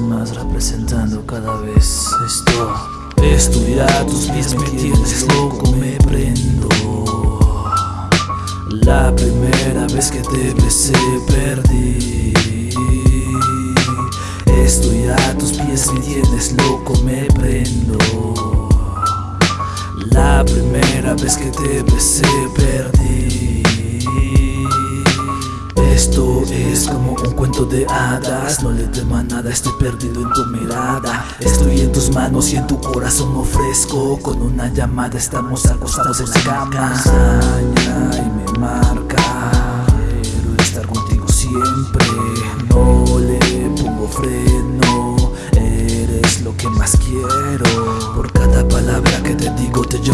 más representando cada vez esto. A tus pies me tienes loco, me prendo. La primera vez que te besé perdí. Estoy a tus pies me tienes loco, me prendo. La primera vez que te besé perdí es como un cuento de hadas No le tema nada, estoy perdido en tu mirada. Estoy en tus manos y en tu corazón ofrezco. Con una llamada estamos acostados en la cama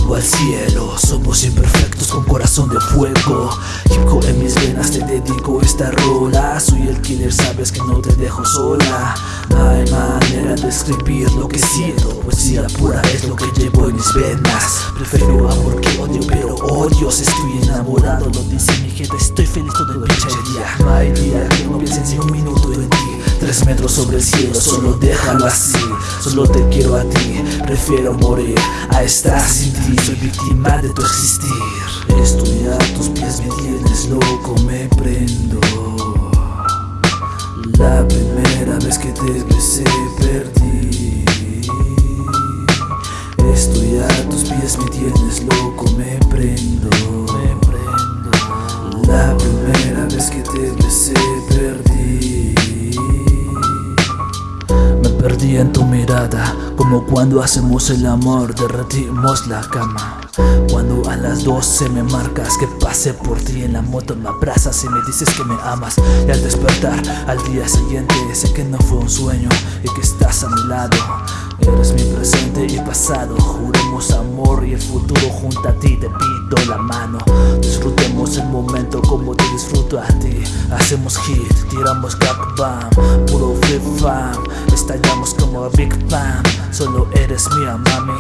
llevo al cielo. Somos imperfectos con corazón de fuego. Hip en mis venas te dedico esta rola. Soy el killer, sabes que no te dejo sola. No hay manera de escribir lo que siento. Poesía pura es lo que llevo en mis venas. Prefiero amor que odio, pero odio. Estoy enamorado, lo dice mi gente. Estoy feliz todo el pinche día. No hay día que no piense ni un minuto en ti. Tres metros sobre el cielo, solo déjalo así. Solo te quiero a ti, prefiero morir A estar sin ti, soy víctima de tu existir. Estoy a tus pies, me tienes loco, me prendo. La primera vez que te besé perdí. Estoy a tus pies, me tienes loco, me prendo perdí en tu mirada Como cuando hacemos el amor Derretimos la cama. Cuando a las 12 me marcas que pase por ti en la moto me abrazas y me dices que me amas. Y al despertar al día siguiente sé que no fue un sueño y que estás a mi lado. Eres mi presente y pasado, juremos amor y el futuro junto a ti te pido la mano. Disfrutemos el momento como te disfruto a ti. Hacemos hit, tiramos gap bam, puro flip fam Estallamos como Big Bang, solo eres mía mami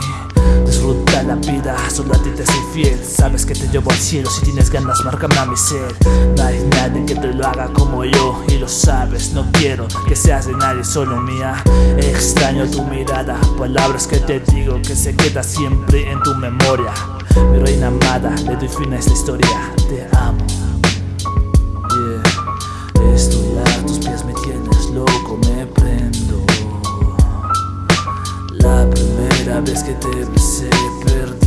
Disfruta la vida, solo a ti te soy fiel. Sabes que te llevo al cielo, si tienes ganas márcame a mi ser. No hay nadie que te lo haga como yo y lo sabes. No quiero que seas de nadie, solo mía. Extraño tu mirada, palabras que te digo que se queda siempre en tu memoria. Mi reina amada, le doy fin a esta historia, te amo vez que te besé perdí